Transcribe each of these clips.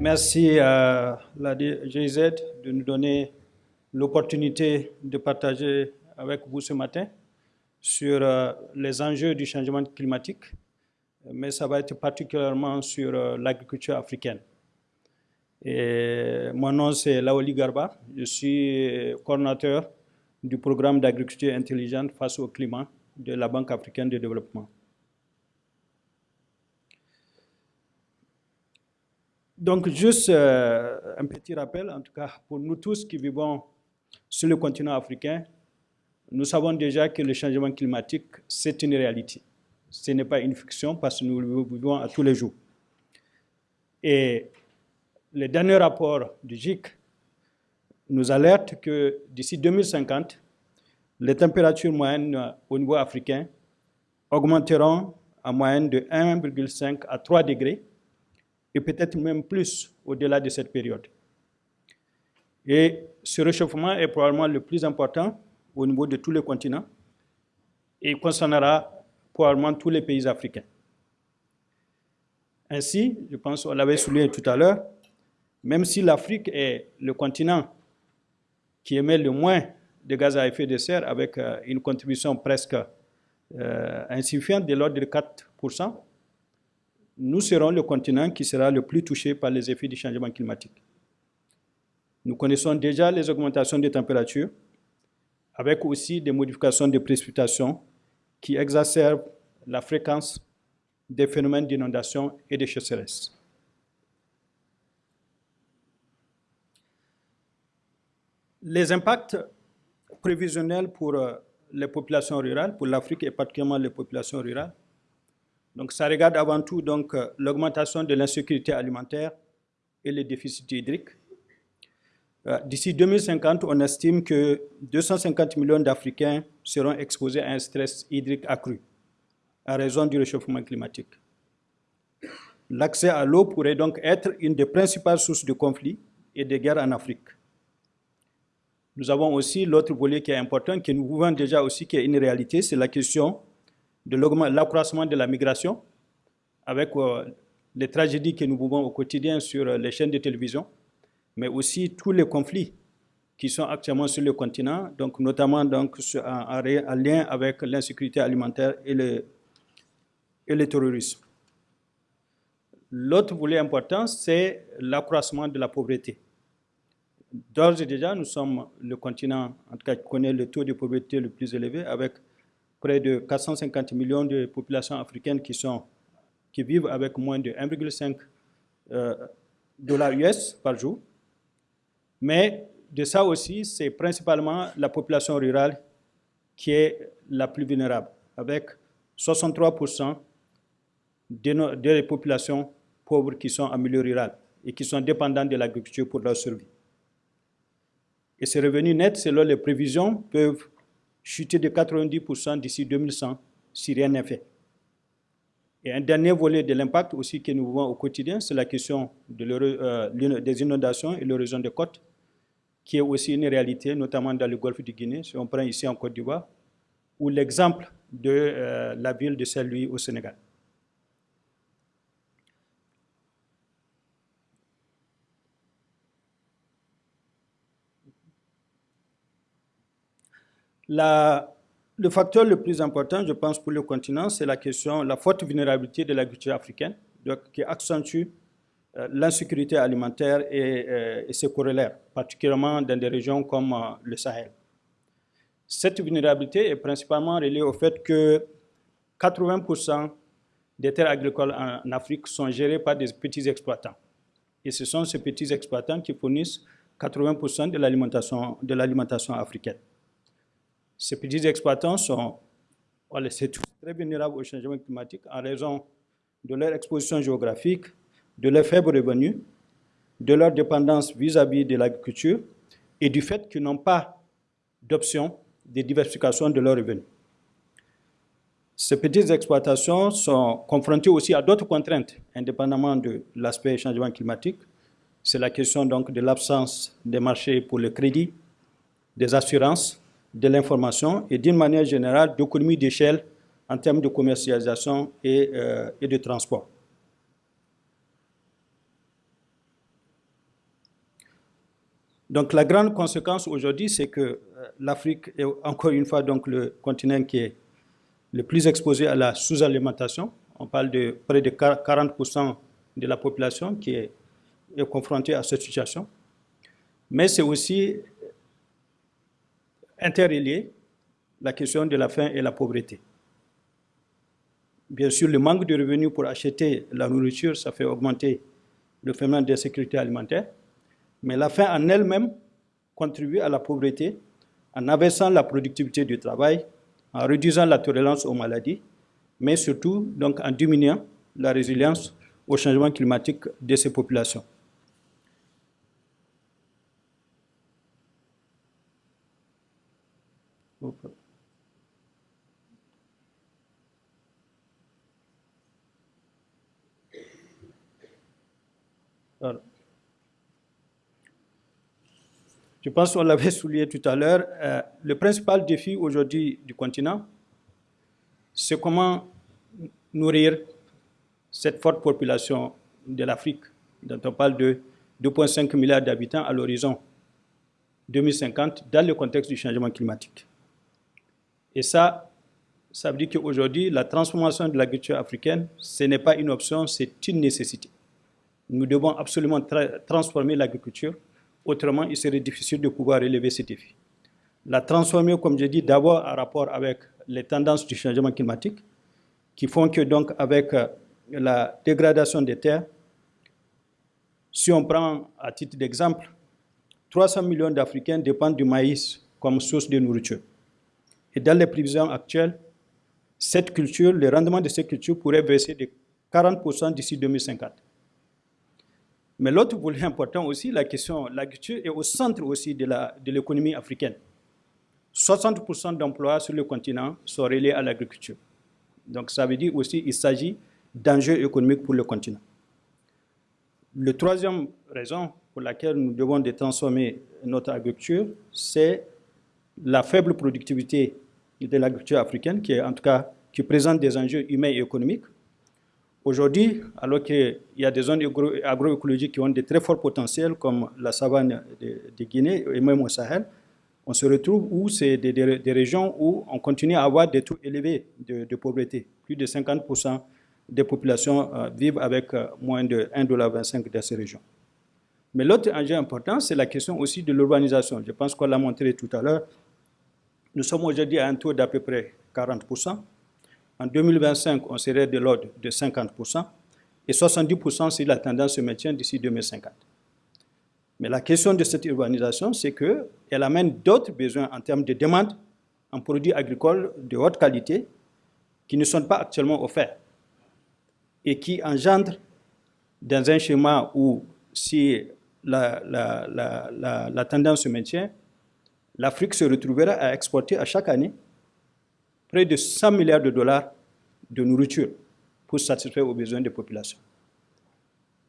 Merci à la GIZ de nous donner l'opportunité de partager avec vous ce matin sur euh, les enjeux du changement climatique, mais ça va être particulièrement sur euh, l'agriculture africaine. Mon nom c'est Laoli Garba, je suis coordinateur du programme d'agriculture intelligente face au climat de la Banque africaine de développement. Donc, juste euh, un petit rappel, en tout cas, pour nous tous qui vivons sur le continent africain, nous savons déjà que le changement climatique, c'est une réalité. Ce n'est pas une fiction parce que nous le vivons à tous les jours. Et le dernier rapport du GIC nous alerte que d'ici 2050, les températures moyennes au niveau africain augmenteront en moyenne de 1,5 à 3 degrés et peut-être même plus au-delà de cette période. Et ce réchauffement est probablement le plus important au niveau de tous les continents et concernera probablement tous les pays africains. Ainsi, je pense qu'on l'avait souligné tout à l'heure, même si l'Afrique est le continent qui émet le moins de gaz à effet de serre avec euh, une contribution presque euh, insuffisante de l'ordre de 4%, nous serons le continent qui sera le plus touché par les effets du changement climatique. Nous connaissons déjà les augmentations des températures, avec aussi des modifications des précipitations qui exacerbent la fréquence des phénomènes d'inondation et de sécheresse. Les impacts prévisionnels pour euh, les populations rurales, pour l'Afrique et particulièrement les populations rurales, donc ça regarde avant tout donc euh, l'augmentation de l'insécurité alimentaire et les déficits hydriques. Euh, d'ici 2050, on estime que 250 millions d'Africains seront exposés à un stress hydrique accru à raison du réchauffement climatique. L'accès à l'eau pourrait donc être une des principales sources de conflits et de guerres en Afrique. Nous avons aussi l'autre volet qui est important, que nous voyons déjà aussi qui est une réalité, c'est la question de l'accroissement de la migration, avec euh, les tragédies que nous vivons au quotidien sur euh, les chaînes de télévision, mais aussi tous les conflits qui sont actuellement sur le continent, donc notamment donc, en, lien avec l'insécurité alimentaire et le, et le terrorisme. L'autre volet important, c'est l'accroissement de la pauvreté. D'ores et déjà, nous sommes le continent, en tout cas, qui connaît le taux de pauvreté le plus élevé, avec près de 450 millions de populations africaines qui, sont, qui vivent avec moins de 1,5 euh, dollars US par jour. Mais de ça aussi, c'est principalement la population rurale qui est la plus vulnérable, avec 63% des, des populations pauvres qui sont en milieu rural et qui sont dépendantes de l'agriculture pour leur survie. Et ces revenus nets, selon les prévisions, peuvent chuter de 90% d'ici 2100 si rien n'est fait. Et un dernier volet de l'impact aussi que nous voyons au quotidien, c'est la question euh, des inondations et l'érosion des côtes, qui est aussi une réalité, notamment dans le golfe du Guinée, si on prend ici en Côte d'Ivoire, ou l'exemple de euh, la ville de Saint-Louis au Sénégal. Le facteur le plus important, je pense, pour le continent, c'est la question, la forte vulnérabilité de l'agriculture africaine, qui accentue euh, l'insécurité alimentaire euh, et, ses corollaires, particulièrement dans des régions comme euh, le Sahel. Cette vulnérabilité est principalement reliée au fait que 80% des terres agricoles en Afrique sont gérées par des petits exploitants. Et ce sont ces petits exploitants qui fournissent 80% de l'alimentation africaine. Ces petits exploitants sont très vulnérables au changement climatique en raison de leur exposition géographique, de leurs faibles revenus, de leur dépendance vis-à-vis de l'agriculture et du fait qu'ils n'ont pas d'option de diversification de leurs revenus. Ces petites exploitations sont confrontées aussi à d'autres contraintes, indépendamment de l'aspect changement climatique. C'est la question donc de l'absence des marchés pour le crédit, des assurances, de l'information et d'une manière générale d'économie d'échelle en termes de commercialisation et, euh, et de transport. Donc la grande conséquence aujourd'hui, c'est que euh, l'Afrique est encore une fois donc le continent qui est le plus exposé à la sous-alimentation. On parle de près de 40% de la population qui est, est confrontée à cette situation. Mais c'est aussi interrelié la question de la faim et la pauvreté. Bien sûr, le manque de revenus pour acheter la nourriture, ça fait augmenter le phénomène d'insécurité alimentaire. Mais la faim en elle-même contribue à la pauvreté en abaissant la productivité du travail, en réduisant la tolérance aux maladies, mais surtout donc, en diminuant la résilience au changement climatique de ces populations. Je pense qu'on l'avait souligné tout à l'heure, euh, le principal défi aujourd'hui du continent, c'est comment nourrir cette forte population de l'Afrique, dont on parle de 2,5 milliards d'habitants à l'horizon 2050, dans le contexte du changement climatique. Et ça, ça veut dire qu'aujourd'hui, la transformation de l'agriculture africaine, ce n'est pas une option, c'est une nécessité. Nous devons absolument transformer l'agriculture, autrement il serait difficile de pouvoir relever ces défis. La transformer, comme je dis, d'abord en rapport avec les tendances du changement climatique, qui font que donc avec euh, la dégradation des terres, si on prend à titre d'exemple, 300 millions d'Africains dépendent du maïs comme source de nourriture. Et dans les prévisions actuelles, cette culture, le rendement de cette culture pourrait baisser de 40% d'ici 2050. Mais l'autre volet important aussi, la question, l'agriculture est au centre aussi de l'économie de africaine. 60% d'emplois sur le continent sont reliés à l'agriculture. Donc ça veut dire aussi qu'il s'agit d'enjeux économiques pour le continent. La troisième raison pour laquelle nous devons transformer notre agriculture, c'est la faible productivité de l'agriculture africaine, qui est en tout cas qui présente des enjeux humains et économiques. Aujourd'hui, alors qu'il y a des zones agroécologiques qui ont de très forts potentiels, comme la savane de, Guinée et même au Sahel, on se retrouve où c'est des, régions où on continue à avoir des taux élevés de, pauvreté. Plus de 50% des populations euh, vivent avec euh, moins de 1,25$ dans ces régions. Mais l'autre enjeu important, c'est la question aussi de l'urbanisation. Je pense qu'on l'a montré tout à l'heure. Nous sommes aujourd'hui à un taux d'à peu près 40%. En 2025, on serait de l'ordre de 50%. Et 70% si la tendance se maintient d'ici 2050. Mais la question de cette urbanisation, c'est qu'elle amène d'autres besoins en termes de demande en produits agricoles de haute qualité qui ne sont pas actuellement offerts et qui engendrent dans un schéma où si la, la, tendance se maintient, l'Afrique se retrouvera à exporter à chaque année près de 100 milliards de dollars de nourriture pour satisfaire aux besoins des populations.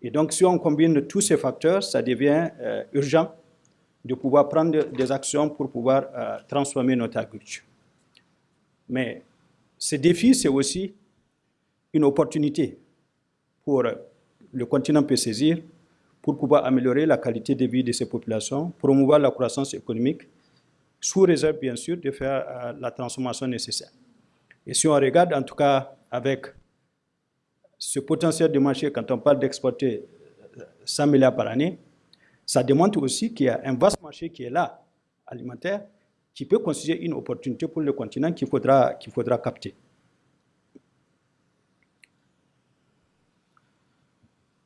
Et donc, si on combine tous ces facteurs, ça devient euh, urgent de pouvoir prendre des actions pour pouvoir euh, transformer notre agriculture. Mais ce défi, c'est aussi une opportunité pour le continent peut saisir pour pouvoir améliorer la qualité de vie de ces populations, promouvoir la croissance économique, sous réserve bien sûr de faire euh, la transformation nécessaire. Et si on regarde en tout cas avec ce potentiel de marché, quand on parle d'exporter 100 milliards par année, ça démontre aussi qu'il y a un vaste marché qui est là, alimentaire, qui peut constituer une opportunité pour le continent qu'il faudra, qu'il faudra capter.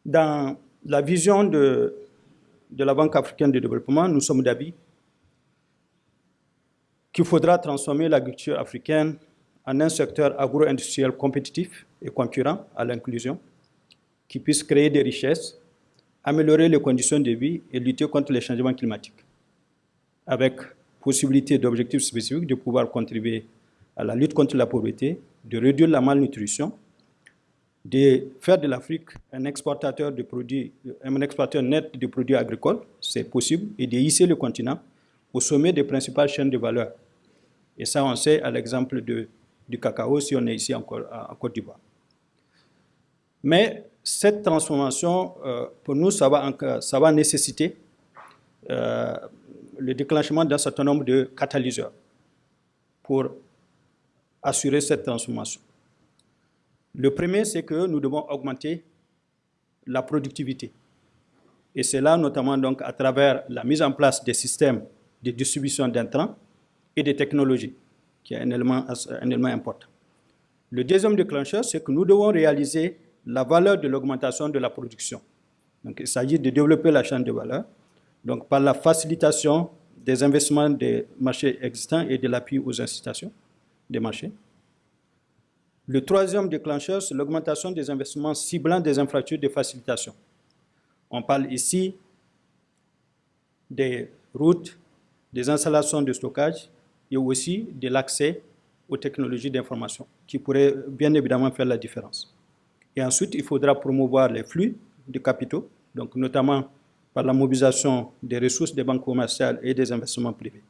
Dans la vision de, de la Banque africaine de développement, nous sommes d'avis qu'il faudra transformer l'agriculture africaine en un secteur agro-industriel compétitif et concurrent à l'inclusion, qui puisse créer des richesses, améliorer les conditions de vie et lutter contre les changements climatiques, avec possibilité d'objectifs spécifiques de pouvoir contribuer à la lutte contre la pauvreté, de réduire la malnutrition, de faire de l'Afrique un exportateur de produits, un exportateur net de produits agricoles, c'est possible, et de hisser le continent au sommet des principales chaînes de valeur. Et ça, on sait à l'exemple du cacao si on est ici en, Côte d'Ivoire. Mais cette transformation, euh, pour nous, ça va, nécessiter le déclenchement d'un certain nombre de catalyseurs pour assurer cette transformation. Le premier, c'est que nous devons augmenter la productivité. Et c'est là notamment donc à travers la mise en place des systèmes de distribution d'intrants et des technologies, qui est un élément, important. Le deuxième déclencheur, c'est que nous devons réaliser la valeur de l'augmentation de la production. Donc, il s'agit de développer la chaîne de valeur donc, par la facilitation des investissements des marchés existants et de l'appui aux incitations des marchés. Le troisième déclencheur, c'est l'augmentation des investissements ciblant des infrastructures de facilitation. On parle ici des routes, des installations de stockage et aussi de l'accès aux technologies d'information qui pourraient bien évidemment faire la différence. Et ensuite, il faudra promouvoir les flux de capitaux, donc notamment par la mobilisation des ressources des banques commerciales et des investissements privés.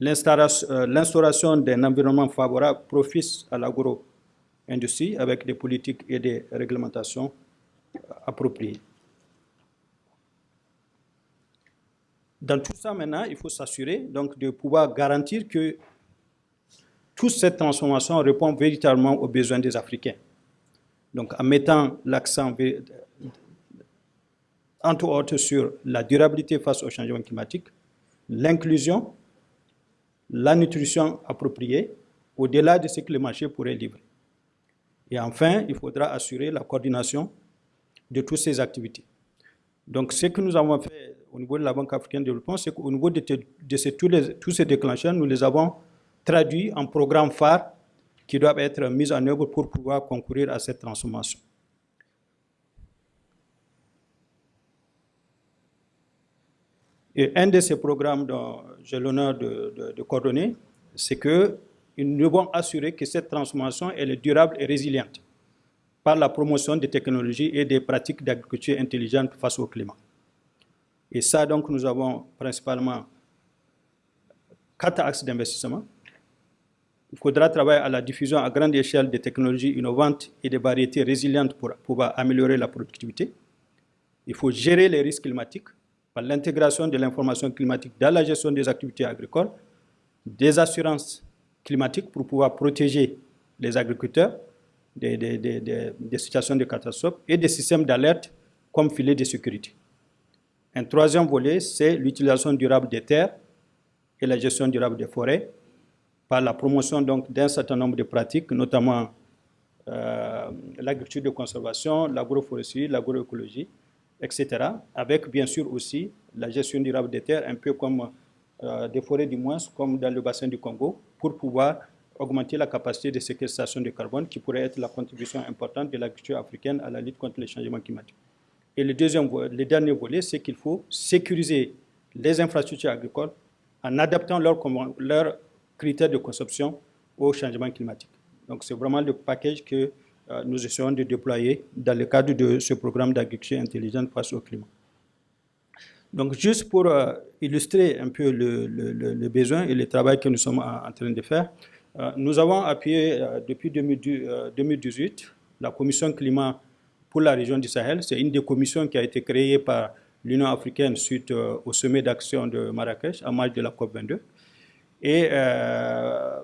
Euh, l'instauration d'un environnement favorable profite à l'agro-industrie avec des politiques et des réglementations appropriées. Dans tout ça, maintenant, il faut s'assurer donc de pouvoir garantir que toute cette transformation répond véritablement aux besoins des Africains. Donc, en mettant l'accent, entre autres, sur la durabilité face au changement climatique, l'inclusion, la nutrition appropriée, au-delà de ce que le marché pourrait livrer. Et enfin, il faudra assurer la coordination de toutes ces activités. Donc, ce que nous avons fait au niveau de la Banque africaine de développement, c'est qu'au niveau de, tous, les, tous, ces déclencheurs, nous les avons traduits en programmes phares qui doivent être mis en œuvre pour pouvoir concourir à cette transformation. Et un de ces programmes dont j'ai l'honneur de, de, coordonner, c'est que nous devons assurer que cette transformation est durable et résiliente par la promotion des technologies et des pratiques d'agriculture intelligente face au climat. Et ça, donc, nous avons principalement quatre axes d'investissement. Il faudra travailler à la diffusion à grande échelle des technologies innovantes et des variétés résilientes pour pouvoir améliorer la productivité. Il faut gérer les risques climatiques par l'intégration de l'information climatique dans la gestion des activités agricoles, des assurances climatiques pour pouvoir protéger les agriculteurs des, des, situations de catastrophe et des systèmes d'alerte comme filet de sécurité. Un troisième volet, c'est l'utilisation durable des terres et la gestion durable des forêts par la promotion d'un certain nombre de pratiques, notamment euh, l'agriculture de conservation, l'agroforesterie, l'agroécologie, etc. Avec bien sûr aussi la gestion durable des terres, un peu comme euh, des forêts du moins, comme dans le bassin du Congo, pour pouvoir augmenter la capacité de séquestration de carbone qui pourrait être la contribution importante de l'agriculture africaine à la lutte contre les changements climatiques. Et le, deuxième, le dernier volet, c'est qu'il faut sécuriser les infrastructures agricoles en adaptant leurs critères de consommation au changement climatique. Donc c'est vraiment le package que euh, nous essayons de déployer dans le cadre de ce programme d'agriculture intelligente face au climat. Donc juste pour euh, illustrer un peu le, le, besoin et le travail que nous sommes en, train de faire, euh, nous avons appuyé depuis 2018 la commission climat pour la région du Sahel. C'est une des commissions qui a été créée par l'Union africaine suite euh, au sommet d'action de Marrakech en marge de la COP22. Et euh,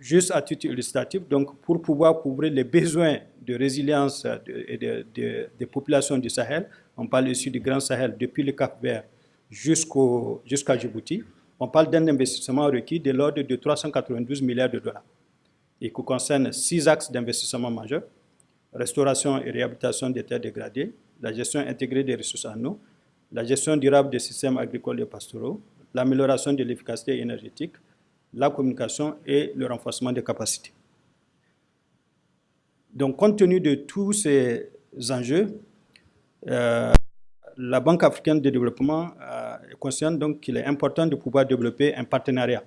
juste à titre illustratif, donc pour pouvoir couvrir les besoins de résilience des populations du Sahel, on parle ici du Grand Sahel depuis le Cap Vert jusqu'à Djibouti, on parle d'un investissement requis de l'ordre de 392 milliards de dollars et qui concerne six axes d'investissement majeurs restauration et réhabilitation des terres dégradées, la gestion intégrée des ressources en eau, la gestion durable des systèmes agricoles et pastoraux, l'amélioration de l'efficacité énergétique, la communication et le renforcement des capacités. Donc, compte tenu de tous ces enjeux, euh, la Banque africaine de développement euh, est consciente qu'il est important de pouvoir développer un partenariat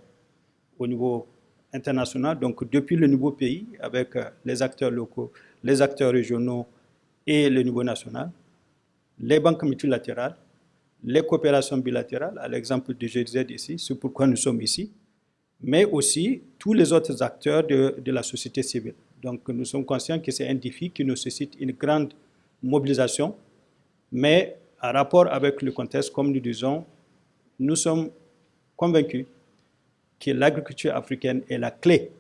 au niveau international, donc depuis le nouveau pays, avec euh, les acteurs locaux, les acteurs régionaux et le niveau national, les banques multilatérales, les coopérations bilatérales, à l'exemple du GZ ici, c'est pourquoi nous sommes ici, mais aussi tous les autres acteurs de, de la société civile. Donc nous sommes conscients que c'est un défi qui nécessite une grande mobilisation, mais en rapport avec le contexte, comme nous disons, nous sommes convaincus que l'agriculture africaine est la clé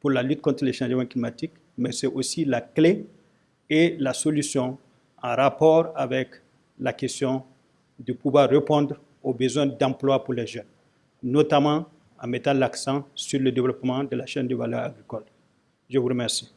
pour la lutte contre les changements climatiques, mais c'est aussi la clé et la solution en rapport avec la question de pouvoir répondre aux besoins d'emploi pour les jeunes, notamment en mettant l'accent sur le développement de la chaîne de valeur agricole. Je vous remercie.